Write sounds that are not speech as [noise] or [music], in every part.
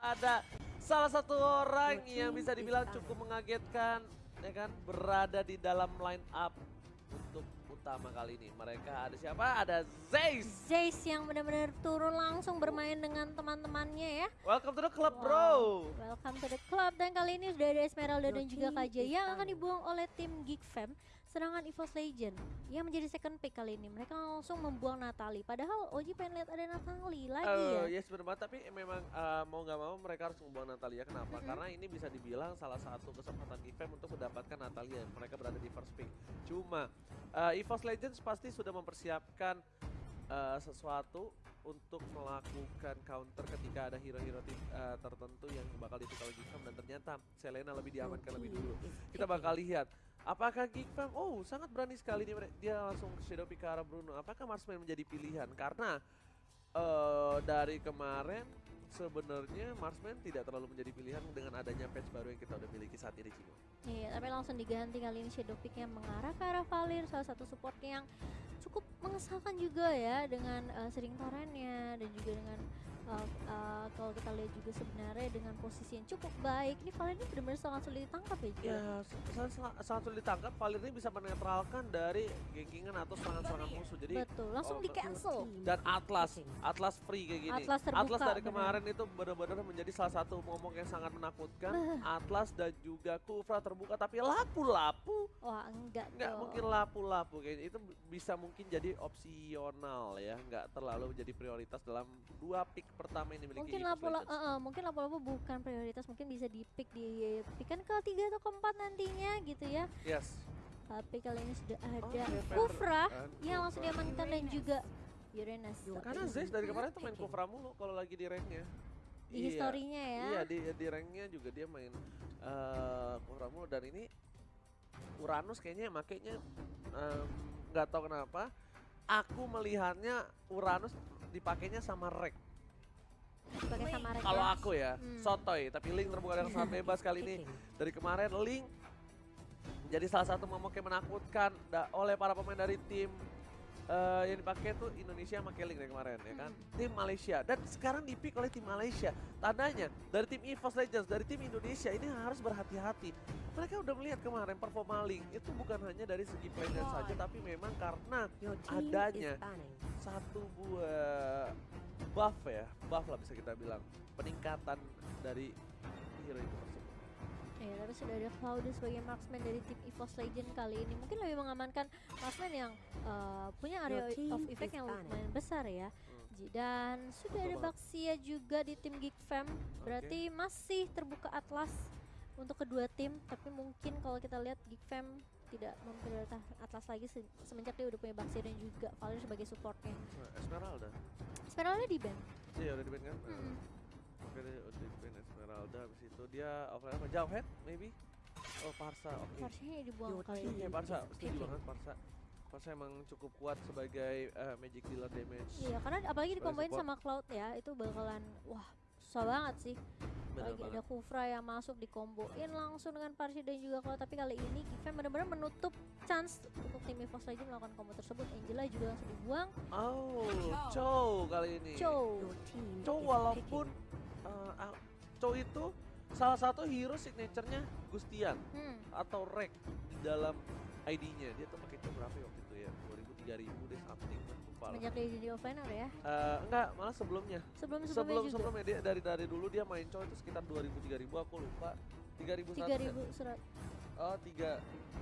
ada salah satu orang yang bisa dibilang cukup mengagetkan ya kan berada di dalam line up untuk utama kali ini. Mereka ada siapa? Ada Zeiss. Jace yang benar-benar turun langsung bermain dengan teman-temannya ya. Welcome to the club, Wow. bro. Welcome to the club dan kali ini sudah ada Esmeralda dan juga KJ yang akan dibuang oleh tim Geek Fam. Sedangkan EVOS Legend yang menjadi second pick kali ini mereka langsung membuang Natali. Padahal Oji pengen lihat ada Natali lagi ya. Eh, yes benar banget, tapi memang eh, mau nggak mau mereka harus membuang Natalia. Kenapa? Mm-mm. Karena ini bisa dibilang salah satu kesempatan Gifem untuk mendapatkan Natalia. Mereka berada di first pick. Cuma eh, EVOS Legends pasti sudah mempersiapkan eh, sesuatu untuk melakukan counter ketika ada hero-hero tim eh, tertentu yang bakal oleh Gifem dan ternyata Selena lebih diamankan lebih dulu. Kita bakal lihat apakah Geekfam oh sangat berani sekali mere- dia langsung shadow pick arah Bruno. Apakah Marsman menjadi pilihan? Karena eh dari kemarin sebenarnya Marsman tidak terlalu menjadi pilihan dengan adanya patch baru yang kita udah miliki saat ini Cimo. Iya, tapi langsung diganti kali ini Shadow Pick yang mengarah ke arah Valir, salah satu support yang cukup mengesalkan juga ya dengan eh, sering torennya dan juga dengan eh, eh, kalau kita lihat juga sebenarnya dengan posisi yang cukup baik. Ini Valir ini benar-benar sangat sulit ditangkap ya. Ji? Ya, sangat, sulit ditangkap. Valir ini bisa menetralkan dari gengkingan atau serangan-serangan musuh. Jadi Betul, langsung oh, di cancel. dan Atlas, Atlas free kayak gini. Atlas terbuka, dari benar. kemarin itu benar-benar menjadi salah satu momok yang sangat menakutkan. Atlas dan juga Kufra terbuka tapi lapu-lapu. Wah enggak nggak dong. mungkin lapu-lapu kayaknya itu bisa mungkin jadi opsional ya. Nggak terlalu menjadi prioritas dalam dua pick pertama yang dimiliki Mungkin EVOS lapu Legends. eh, eh, mungkin lapu-lapu bukan prioritas, mungkin bisa di pick di pick kan ketiga atau keempat nantinya gitu ya. yes. Tapi kali ini sudah ada Reaper Kufra. Yang langsung diamankan dan juga Uranus. karena Zeus dari kemarin tuh main Kufra mulu kalau lagi di ranknya Di historinya ya. iya di di ranknya juga dia main eh Kufra mulu dan ini Uranus kayaknya makainya em, nggak tahu kenapa aku melihatnya Uranus dipakainya sama Rek Pakai sama Rek Kalau ya. aku ya, Hmm. sotoy. Tapi Link terbuka dengan sangat [laughs] bebas kali ini. Dari kemarin Link jadi salah satu momok yang menakutkan oleh para pemain dari tim eh, yang dipakai tuh Indonesia pakai Link dari kemarin ya kan. Tim Malaysia dan sekarang dipick oleh tim Malaysia. Tandanya dari tim EVOS Legends, dari tim Indonesia ini harus berhati-hati. Mereka udah melihat kemarin performa Link itu bukan hanya dari segi playnya saja tapi memang karena adanya satu buah buff ya, buff lah bisa kita bilang peningkatan dari hero itu. Ya, tapi sudah ada Claudius sebagai marksman dari tim EVOS Legend kali ini. Mungkin lebih mengamankan marksman yang eh, punya area of effect yang lumayan besar ya. Hmm. Dan sudah ada. Baxia juga di tim Geek Fam. Berarti masih terbuka Atlas untuk kedua tim. Tapi mungkin kalau kita lihat Geek Fam tidak memprioritaskan Atlas lagi se- semenjak dia udah punya Baxia dan juga Valir sebagai supportnya. Esmeralda. Esmeralda di ban. Iya udah di ban kan? Mm-mm. Oke di ban Esmeralda habis itu dia offline apa? Jauh head maybe? Oh Parsa, oke. Harusnya dibuang Your kali ini. Oke Parsa, is setuju banget Parsa. Parsa emang cukup kuat sebagai eh, magic dealer damage. Iya, karena apalagi support. sama Cloud ya, itu bakalan wah susah banget sih. Bener Apalagi banget. ada Kufra yang masuk dikomboin langsung dengan Parsi dan juga Cloud. Tapi kali ini Gifem benar-benar menutup chance untuk tim EVOS Legend melakukan combo tersebut. Angela juga langsung dibuang. Oh, Chow kali ini. Chow. Chow walaupun eh, ah, Chow itu salah satu hero signaturenya Gustian. Hmm. atau rek di dalam ID-nya dia tuh pakai Chow berapa ya waktu itu ya 2000 3000 deh something lupa lah. Semenjak dia jadi offlaner ya. Eh, enggak malah sebelumnya Sebelum sebelumnya sebelum juga. sebelumnya dia dari dari dulu dia main Chow itu sekitar 2000 3000 aku lupa 3000 3000 surat oh 3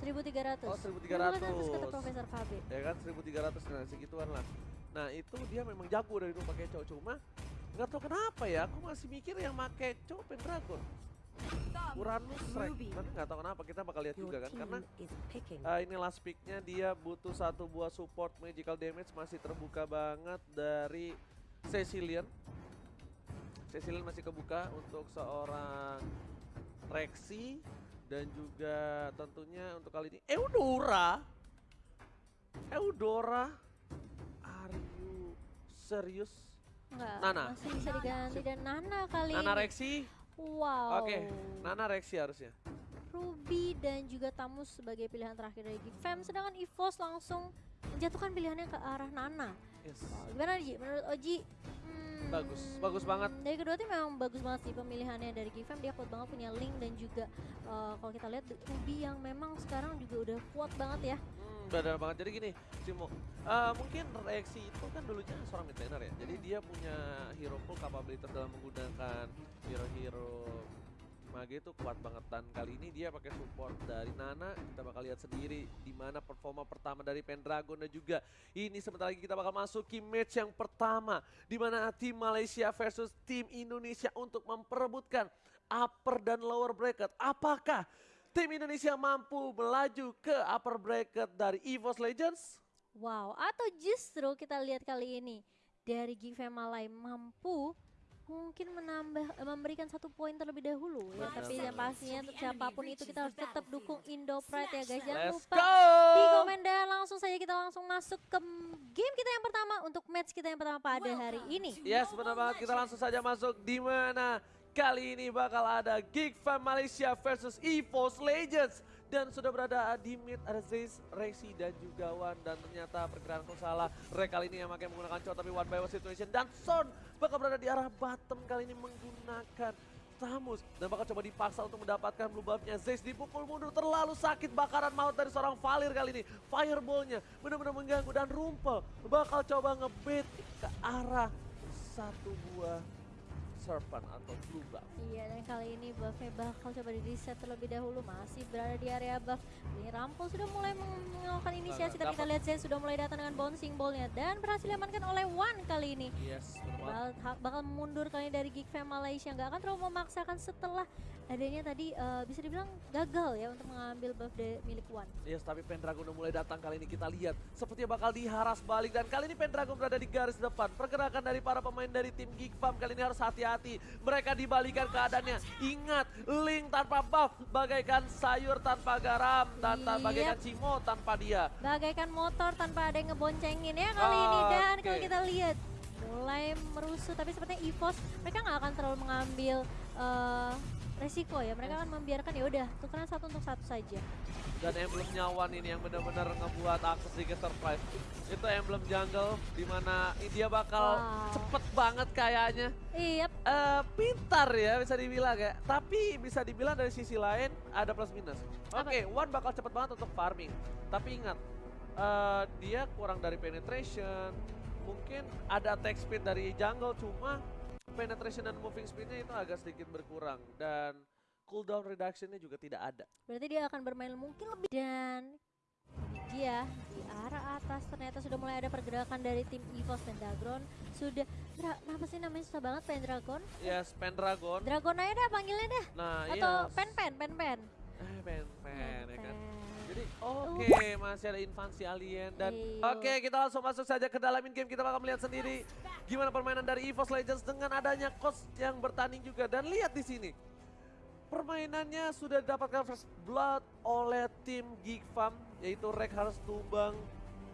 1300. Oh, 1300 kata 1300. Profesor KB. ya kan 1300 nah segituan lah nah itu dia memang jago dari dulu pakai Chow cuma nggak tahu kenapa ya aku masih mikir yang pakai Chow Pendragon Uranus Ruby. tapi nggak tahu kenapa kita bakal lihat juga kan karena. Uh, ini last picknya dia butuh satu buah support magical damage masih terbuka banget dari Cecilian. Cecilian masih kebuka untuk seorang Rexy dan juga tentunya untuk kali ini Eudora. Eudora, are you serius? Enggak, Nana. masih bisa diganti dan Nana kali Nana. Rexy? Wow. Oke, Nana Rexy harusnya. Ruby dan juga Tamus sebagai pilihan terakhir dari Fam sedangkan EVOS langsung menjatuhkan pilihannya ke arah Nana. Yes. Gimana Ji? Menurut Oji, Bagus, bagus banget. Dari kedua tim memang bagus banget sih pemilihannya dari Gifam dia kuat banget punya Link dan juga uh, kalau kita lihat Ruby yang memang sekarang juga udah kuat banget ya. Hmm, benar banget. Jadi gini, Cimo, uh, mungkin reaksi itu kan dulunya seorang mid laner ya. Jadi dia punya hero pool capability dalam menggunakan hero-hero Mage itu kuat banget. Dan kali ini dia pakai support dari Nana. Kita bakal lihat sendiri di mana performa pertama dari Pendragon dan juga. Ini sebentar lagi kita bakal masuk ke match yang pertama di mana tim Malaysia versus tim Indonesia untuk memperebutkan upper dan lower bracket. Apakah tim Indonesia mampu melaju ke upper bracket dari EVOS Legends? Wow atau justru kita lihat kali ini dari Gifem Malay mampu mungkin menambah eh, memberikan satu poin terlebih dahulu ya. Tapi yang pastinya untuk siapa pun itu kita harus tetap dukung Indo Pride ya guys jangan Let's lupa go! di komen dan langsung saja kita langsung masuk ke game kita yang pertama untuk match kita yang pertama pada hari ini. Yes, benar banget. Kita langsung saja masuk di mana kali ini bakal ada Geek Fam Malaysia versus EVOS Legends. Dan sudah berada di mid ada Zeiss, Rexy dan juga Wan. Dan ternyata pergerakan salah. Rek kali ini yang pakai menggunakan cowok tapi one by one situation. Dan Son bakal berada di arah bottom kali ini menggunakan Tamus dan bakal coba dipaksa untuk mendapatkan blue buff-nya. Zeiss dipukul mundur terlalu sakit bakaran maut dari seorang Valir kali ini. Fireball-nya benar-benar mengganggu dan Rumpel bakal coba ngebait ke arah satu buah serpent atau blue buff. Iya dan kali ini buffnya bakal coba di reset terlebih dahulu masih berada di area buff ini Rampol sudah mulai melakukan inisiasi tapi kita lihat Zen sudah mulai datang dengan bouncing ballnya dan berhasil diamankan oleh One kali ini Yes, bakal, bakal mundur kali ini dari Geek Fam Malaysia nggak akan terlalu memaksakan setelah adanya tadi eh, bisa dibilang gagal ya untuk mengambil buff dari milik One Yes, tapi Pendragon udah mulai datang kali ini kita lihat. Sepertinya bakal diharas balik dan kali ini Pendragon berada di garis depan. Pergerakan dari para pemain dari tim Geek Farm kali ini harus hati-hati. Mereka dibalikan keadaannya. Ingat, Link tanpa buff bagaikan sayur tanpa garam dan Yep. ta- bagaikan Cimo tanpa dia. bagaikan motor tanpa ada yang ngeboncengin ya kali ini dan kalau kita lihat mulai merusuh tapi sepertinya EVOS mereka nggak akan terlalu mengambil eh, resiko ya mereka akan membiarkan ya udah tukeran satu untuk satu saja Dan emblem nyawan ini yang benar-benar ngebuat aku sedikit surprise. Itu emblem jungle di mana dia bakal Wow. cepet banget kayaknya. iya eh pintar ya bisa dibilang ya. Tapi bisa dibilang dari sisi lain ada plus minus. Oke, One bakal cepet banget untuk farming. Tapi ingat, eh dia kurang dari penetration. Mungkin ada attack speed dari jungle, cuma penetration dan moving speednya itu agak sedikit berkurang. Dan cooldown reductionnya juga tidak ada. berarti dia akan bermain mungkin lebih dan dia di arah atas ternyata sudah mulai ada pergerakan dari tim EVOS dan Dagron sudah Dra, kenapa sih namanya susah banget Pendragon Yes, Pendragon. Dragon aja dah panggilnya dah Nah, atau iya. pen pen pen pen Eh, pen, pen, ya kan. Oke masih ada invasi alien dan Iya. oke kita langsung masuk saja ke dalam in game kita bakal melihat sendiri gimana permainan dari EVOS Legends dengan adanya coach yang bertanding juga. Dan lihat di sini permainannya sudah didapatkan first blood oleh tim Geek Farm yaitu Rek harus tumbang.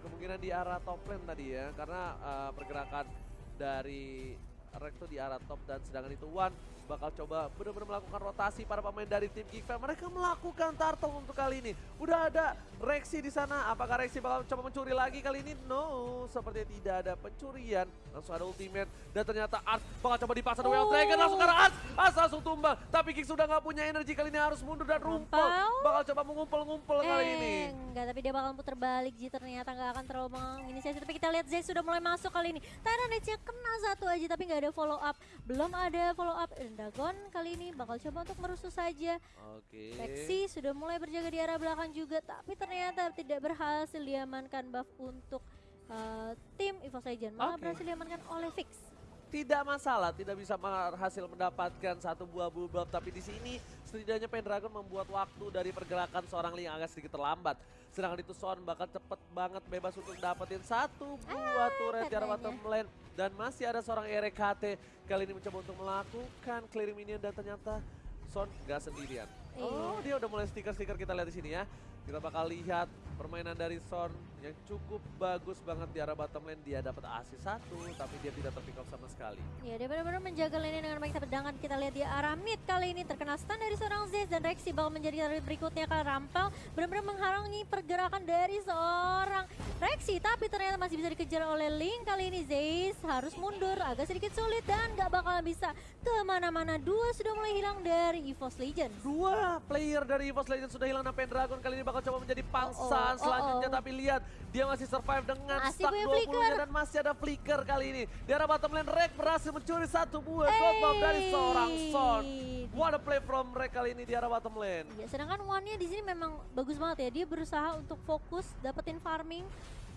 Kemungkinan di arah top lane tadi ya karena uh, pergerakan dari Rek tuh di arah top dan sedangkan itu One bakal coba benar-benar melakukan rotasi para pemain dari tim Geek Fam. Mereka melakukan turtle untuk kali ini. Udah ada Rexy di sana. Apakah Rexy bakal coba mencuri lagi kali ini? No, sepertinya tidak ada pencurian. Langsung ada ultimate dan ternyata Ars bakal coba dipaksa Way of Dragon langsung ke arah Ars. Ars langsung tumbang. Tapi Geek sudah nggak punya energi kali ini harus mundur dan rumpel. Bakal coba mengumpul-ngumpul kali ini. Eh, enggak, tapi dia bakal putar balik Ji ternyata nggak akan terlalu menginisiasi. Tapi kita lihat Zay sudah mulai masuk kali ini. Tyranids-nya kena satu aja tapi nggak ada follow up. Belum ada follow up. Dagon kali ini bakal coba untuk merusuh saja. Oke. Lexi sudah mulai berjaga di arah belakang juga, tapi ternyata tidak berhasil diamankan buff untuk uh, tim EVOS Legend. Malah Oke. berhasil diamankan oleh Fix. Tidak masalah, tidak bisa berhasil mendapatkan satu buah bull buff, tapi di sini setidaknya Pendragon membuat waktu dari pergerakan seorang Ling agak sedikit terlambat. Sedangkan itu Son bakal cepet banget bebas untuk dapetin satu buah turret di arah katanya. bottom lane. Dan masih ada seorang RKT kali ini mencoba untuk melakukan clearing minion dan ternyata Son gak sendirian. Oh Iya. dia udah mulai stiker-stiker kita lihat di sini ya. Kita bakal lihat permainan dari Son yang cukup bagus banget di arah bottom lane. Dia dapat assist satu, tapi dia tidak terpick up sama sekali. Ya dia benar-benar menjaga lane dengan baik sedangkan kita lihat di arah mid kali ini terkena stun dari seorang Zez dan Rexy bakal menjadi target berikutnya karena Rampal benar-benar menghalangi pergerakan dari seorang Rexy tapi ternyata masih bisa dikejar oleh Link kali ini Zez harus mundur agak sedikit sulit dan nggak bakal bisa ke mana-mana dua sudah mulai hilang dari EVOS Legends Dua player dari EVOS Legends sudah hilang dan Pendragon kali ini bakal coba menjadi pangsaan oh, oh, selanjutnya. oh. Tapi lihat, dia masih survive dengan Masih stack punya 20 nya flicker. dan masih ada flicker kali ini. Di arah bottom lane, Rek berhasil mencuri satu buah gold bomb dari seorang Son. What a play from Rek kali ini di arah bottom lane. Ya, sedangkan one-nya di sini memang bagus banget ya. Dia berusaha untuk fokus dapetin farming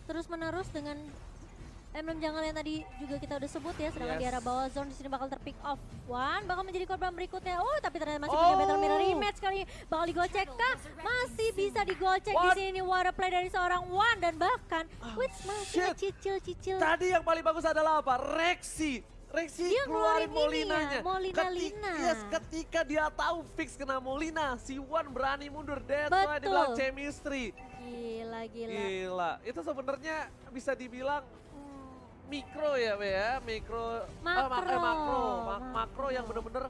terus menerus dengan emblem jungle yang tadi juga kita udah sebut ya. Sedangkan di Yes. arah bawah zone di sini bakal terpick off. One bakal menjadi korban berikutnya. Oh, tapi ternyata masih Oh. punya battle mirror rematch kali ini. Bakal digocek kah? Masih bisa digocek di What? sini. What a play dari seorang One dan bahkan Wits masih cicil-cicil. Tadi yang paling bagus adalah apa? Rexy. Rexy Dia keluarin Molinanya. ya, Molina Ketik- Lina. yes, ketika dia tahu fix kena Molina, si Wan berani mundur. That's why Betul. dibilang chemistry. Gila, gila. Gila, itu sebenarnya bisa dibilang mikro ya, Be ya, mikro, mak- eh, Makro. makro, Ma- makro yang bener-bener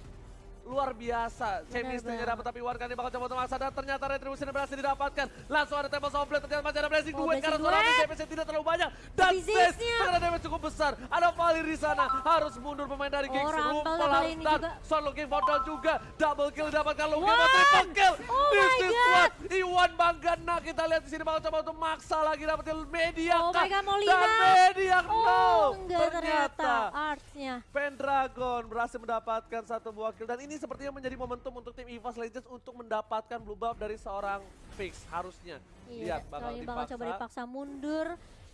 luar biasa. Chemistry-nya dapat tapi Warkani bakal coba untuk maksa dan ternyata retribusi berhasil didapatkan. Langsung ada tempo somplet, ternyata masih ada blessing Oh, duet karena suara. DPS tidak terlalu banyak. Dan Zez terkena damage cukup besar. Ada Valir di sana, harus mundur pemain dari. Rampal Rumpel juga. Son looking for down juga. Double kill didapatkan Wan! triple kill. Oh This my is God. what Iwan Banggana kita lihat di sini bakal coba untuk maksa lagi dapetin media Oh my God, Molina. dan media no. Oh, enggak ternyata Ternyata artsnya. Pendragon berhasil mendapatkan satu buah kill dan ini sepertinya menjadi momentum untuk tim EVOS Legends untuk mendapatkan blue buff dari seorang Fix harusnya. Iya, Lihat bakal ini bakal coba dipaksa. dipaksa mundur.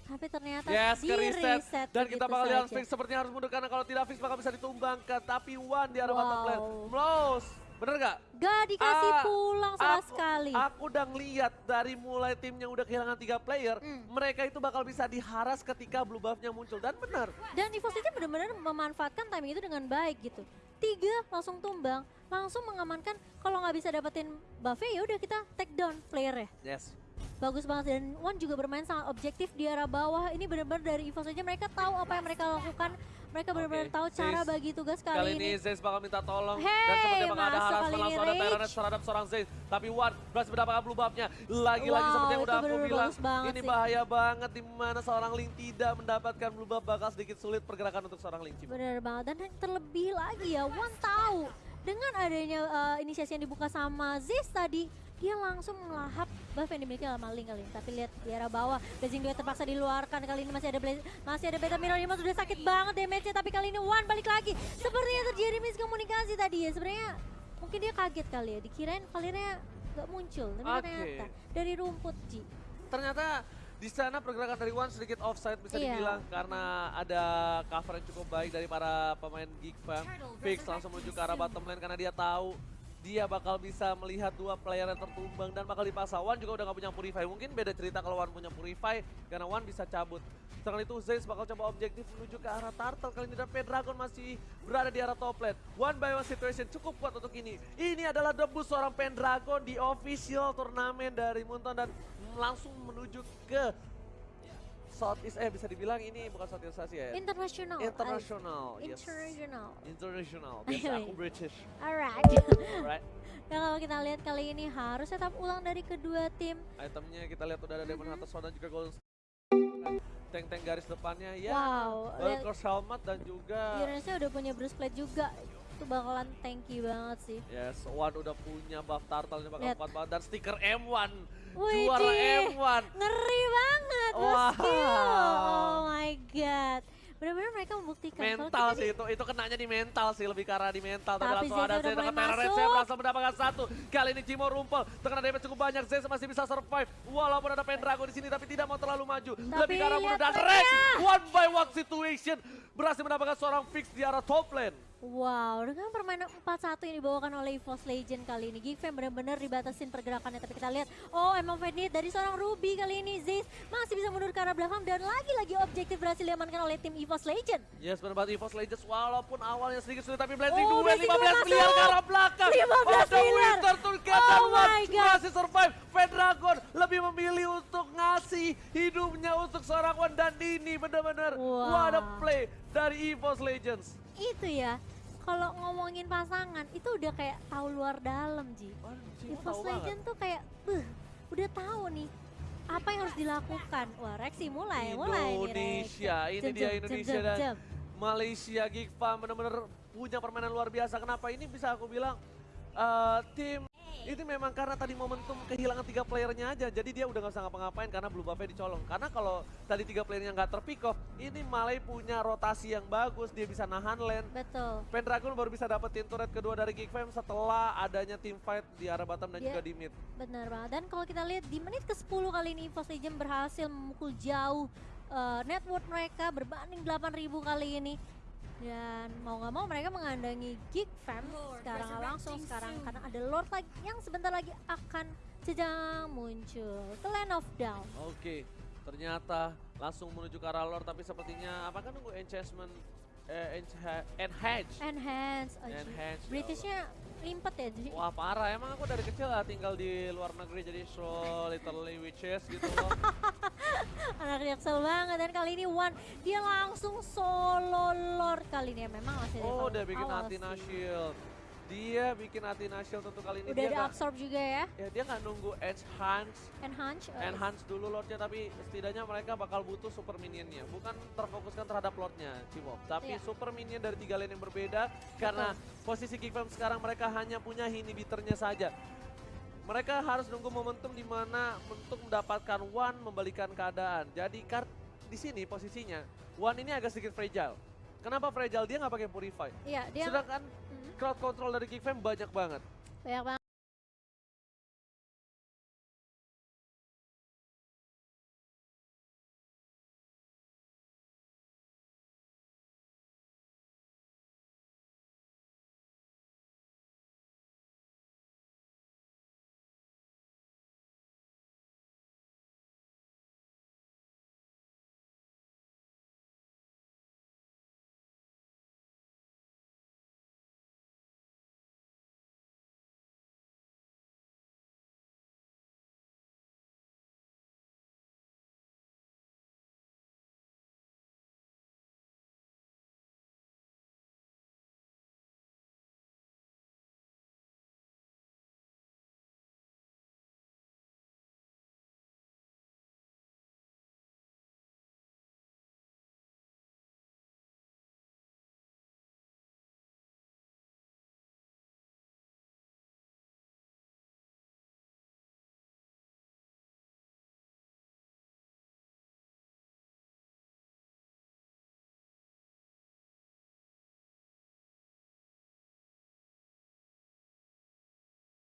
Tapi ternyata Yes, di reset. reset Dan kita bakal lihat. Fix sepertinya harus mundur karena kalau tidak Fix bakal bisa ditumbangkan. Tapi One di arah bottom Wow. lane. Mlos. Bener gak? Gak dikasih Ah, pulang sama aku, sekali. Aku udah ngeliat dari mulai timnya udah kehilangan tiga player, Hmm. mereka itu bakal bisa diharas ketika blue buff-nya muncul. Dan benar, Dan EVOS itu benar-benar memanfaatkan timing itu dengan baik gitu. Tiga langsung tumbang, langsung mengamankan kalau nggak bisa dapetin buffnya ya udah kita take down player ya. yes. Bagus banget dan One juga bermain sangat objektif di arah bawah. Ini benar-benar dari EVOS aja mereka tahu apa yang mereka lakukan. Mereka benar-benar tahu cara bagi tugas Kali, kali, ini Zeus bakal minta tolong dan Hey, sepertinya bakal ada harapan kali ini langsung ada. Tyrannet terhadap seorang Zeus. Tapi One berhasil mendapatkan blue buff-nya. Lagi-lagi Wow, seperti yang udah aku bilang, ini sih. bahaya banget di mana seorang Link tidak mendapatkan blue buff bakal sedikit sulit pergerakan untuk seorang Link. Bener banget dan yang terlebih lagi ya One tahu dengan adanya uh, inisiasi yang dibuka sama Ziz tadi dia langsung melahap buff yang dimiliki sama Link kali ini. Tapi lihat di arah bawah, Blazing Duet terpaksa diluarkan kali ini masih ada Blaze, masih ada Beta Mirror Lima sudah sakit banget damage-nya tapi kali ini One balik lagi. Sepertinya terjadi miskomunikasi tadi ya. Sebenarnya mungkin dia kaget kali ya, dikirain Valirnya nggak muncul, tapi Oke. ternyata dari rumput Ji. Ternyata di sana pergerakan dari One sedikit offside bisa Iya. dibilang karena ada cover yang cukup baik dari para pemain Geek Fam. Fix langsung menuju ke arah bottom lane karena dia tahu dia bakal bisa melihat dua player yang tertumbang dan bakal dipaksa. One juga udah gak punya Purify. Mungkin beda cerita kalau One punya Purify karena One bisa cabut. Setelah itu Zeus bakal coba objektif menuju ke arah Turtle. Kali ini dan Pendragon masih berada di arah top lane. One by one situation cukup kuat untuk ini. Ini adalah debut seorang Pendragon di official turnamen dari Munton dan langsung menuju ke Southeast eh bisa dibilang ini bukan Southeast Asia ya. International. International, I- yes. International. International. Biasa aku [laughs] British. Alright. Alright. Dan [laughs] kalau kita lihat kali ini harus tetap ulang dari kedua tim. Itemnya kita lihat udah ada Demon. Hunter Sword dan juga Golden Tank-tank garis depannya ya. Wow, lihat Valkyr's Helmet dan juga Uranusnya udah punya Bruce Plate juga. Itu bakalan tanky banget sih. Yes, One udah punya buff turtle ini bakal kuat banget dan stiker M1. Wih, Juara Ci. M1. Ngeri banget Wah. Benar-benar mereka membuktikan Mental sih itu, itu kenanya di mental sih lebih arah di mental. Tapi, Tapi langsung Zez ada Zez dengan Terra Red, saya berhasil mendapatkan satu. Kali ini Cimo rumpel, terkena damage cukup banyak. Zez masih bisa survive, walaupun ada Pendragon di sini, tapi tidak mau terlalu maju. lebih lihat mundur dan. Rex, one by one situation. Berhasil mendapatkan seorang fix di arah top lane. Wow, dengan permainan 4-1 yang dibawakan oleh EVOS Legend kali ini, Geek Fam benar-benar dibatasin pergerakannya. Tapi kita lihat, oh emang Fenit dari seorang Ruby kali ini, Ziz masih bisa mundur ke arah belakang dan lagi-lagi objektif berhasil diamankan oleh tim EVOS Legend. Yes, benar banget EVOS Legends walaupun awalnya sedikit sulit tapi Blazing Oh, duel Blazing 15 duel miliar ke arah belakang. 15 Ada miliar. Oh my God. masih survive. Dragon lebih memilih untuk ngasih hidupnya untuk seorang One dan ini benar-benar Wow. what a play dari EVOS Legends. Itu ya, kalau ngomongin pasangan, itu udah kayak tahu luar dalam, Ji. Anjing, EVOS tahu banget. Legend tuh kayak, "Beuh, udah tahu nih apa yang harus dilakukan. Wah, Rexy mulai, mulai nih. Indonesia, ini Jam, dia jam, Indonesia jam, dan jam. Malaysia Geek Farm benar-benar punya permainan luar biasa. Kenapa ini bisa aku bilang eh, tim itu memang karena tadi momentum kehilangan tiga playernya aja. Jadi dia udah nggak usah ngapa-ngapain karena blue buffnya dicolong. Karena kalau tadi tiga playernya nggak terpick off, ini Malay punya rotasi yang bagus. Dia bisa nahan lane. Betul. Pendragon baru bisa dapetin turret kedua dari Geek Fam setelah adanya team fight di arah bottom dan Dia- juga di mid. Benar banget. Dan kalau kita lihat di menit ke-10 kali ini EVOS Legend berhasil memukul jauh eh, net worth mereka berbanding 8000 kali ini. Dan mau nggak mau mereka mengandangi Geek Fam sekarang langsung sekarang karena ada Lord lagi yang sebentar lagi akan sedang muncul ke Land of Down. Oke, ternyata langsung menuju ke arah lore tapi sepertinya apakah nunggu enchantment eh, encha- enhance Enhance. Oh, enhance ya Britishnya limpet ya Ji. Wah parah, emang aku dari kecil lah tinggal di luar negeri jadi so literally witches gitu loh. [laughs] Anak jaksel banget dan kali ini One dia langsung solo Lord kali ini ya memang masih oh, udah bikin Athena sih. Shield. Dia bikin Athena Shield untuk kali ini. Udah dia ada absorb juga ya. ya dia nggak nunggu enhance. Enhance. eh, enhance dulu lordnya tapi setidaknya mereka bakal butuh super minionnya. Bukan terfokuskan terhadap lordnya Cimok tapi Iya. super minion dari tiga lane yang berbeda karena posisi Geek Fam sekarang mereka hanya punya inhibitornya saja. Mereka harus nunggu momentum di mana untuk mendapatkan one membalikan keadaan. Jadi kar di sini posisinya one ini agak sedikit fragile. Kenapa fragile? Dia nggak pakai purify Iya, dia sedangkan crowd control dari Geek Fam banyak banget banyak banget.